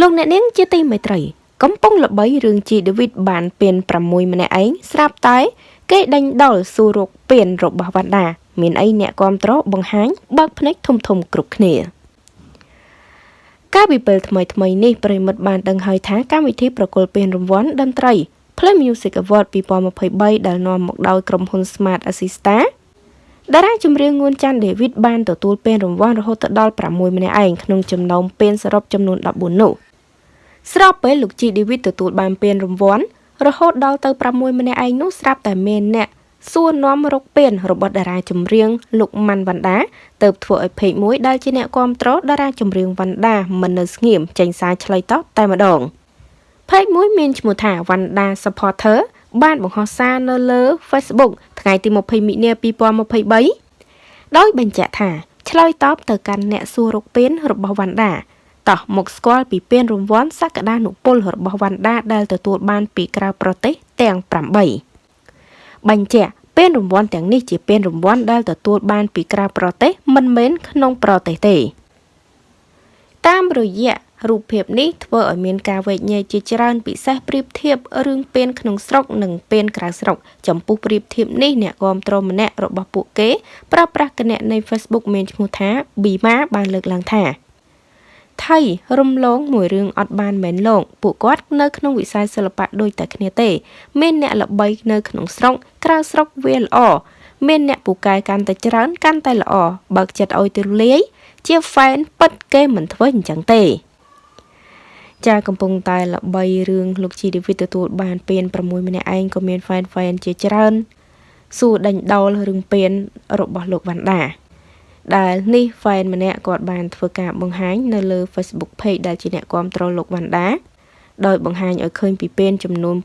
លោកអ្នកនាងជាទីមេត្រី កំពុងល្បីរឿងជីដេវីតបានពៀន6ម្នាក់ឯងស្រាប់តែ គេដេញដោលសួររកពៀនរបស់វណ្ដាមានអីអ្នកគ្រប់ត្របង្ហាញបើកភ្នែកធំធំគ្រប់គ្នាកាលពីពេលថ្មីថ្មីនេះប្រិមិត្តបានដឹងហើយថាកម្មវិធីប្រគល់ពានរង្វាន់តន្ត្រី Play Music Award 2023ដែលនាំមកដោយក្រុមហ៊ុន Smart Assista តារាចម្រៀងងួនច័ន្ទ David បានទទួលពានរង្វាន់រហូតដល់6ម្នាក់ឯងក្នុងចំណោមពានសរុបចំនួន14នោះស្របពេលលោកជី David ទទួលបានពានរង្វាន់រហូតដល់ទៅ6ម្នាក់ឯងនោះស្រាប់តែមានអ្នកសួរនាំរកពានរបស់តារាចម្រៀងលោកម៉ាន់វណ្ដាទៅធ្វើឲ្យពេកមួយដែលជាអ្នកគ្រប់គ្រងតារាចម្រៀងវណ្ដាមិននៅស្ងៀមចេញសារឆ្លើយតបតែម្ដងផេកមួយមានឈ្មោះថាវណ្ដា supporter បានបង្ហោះសារនៅលើ Facebook ថ្ងៃទី20មិនិនា2023ដោយបញ្ជាក់ថាឆ្លើយតបទៅកាន់អ្នកសួររកពានរបស់វណ្ដាតោះមកស្គាល់ពីពានរង្វាន់សក្តានុពលរបស់វណ្ដាដែលទទួលបានពីក្រៅប្រទេសទាំង8បញ្ជាក់ពានរង្វាន់ទាំងនេះជាពានរង្វាន់ដែលទទួលបានពីក្រៅប្រទេសមិនមែនក្នុងប្រទេសទេតាមរយៈ រូបភាពនេះធ្វើឲ្យមានការវែកញែកជាច្រើនពិសេសប្រៀបធៀបរឿងពេនក្នុងស្រុកនិងពេនក្រៅស្រុក ចំពោះប្រៀបធៀបនេះអ្នកគាំទ្រម្នាក់របស់ពួកគេប្រើប្រាស់គណនី Facebook មានឈ្មោះថា Bima បានលើកឡើងថាថៃរំលងមួយរឿងអត់បានមែនលោកពួកគាត់នៅក្នុងវិស័យសិល្បៈដូចតែគ្នាទេ មានអ្នកល្បីនៅក្នុងស្រុកក្រៅស្រុកវាល្អមានអ្នកពូកែកាន់តែច្រើនកាន់តែល្អបើកចិត្តឲ្យទូលាយជាហ្វេនពិតគេមិនធ្វើអញ្ចឹងទេ ចាកំពុងតែល្បីរឿងលោកជីឌីវីតទទួលបានពាន6ម្នាក់ឯងក៏មានហ្វេនហ្វេនជាច្រើនសួរដេញដោលរឿងពានរបស់លោកវណ្ដាដែលនេះ fan ម្នាក់គាត់បានធ្វើការបង្ហាញនៅលើ Facebook page ដែលជាអ្នកគ្រប់គ្រងលោកវណ្ដាដោយបង្ហាញឲ្យឃើញពីពេនចំនួន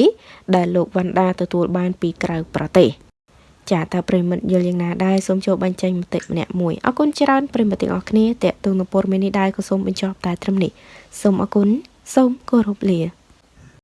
8ដែលលោកវណ្ដាទទួលបានពីក្រៅប្រទេស ចាតើប្រិមិត្តយល់យ៉ាងណាដែរសូមចូលបញ្ចេញមតិម្នាក់មួយអរគុណច្រើនប្រិមិត្តទាំងអស់គ្នាតេតទៅនឹងព័ត៌មាននេះដែរក៏សូមបញ្ចប់តែត្រឹមនេះសូមអរគុណសូមគោរពលា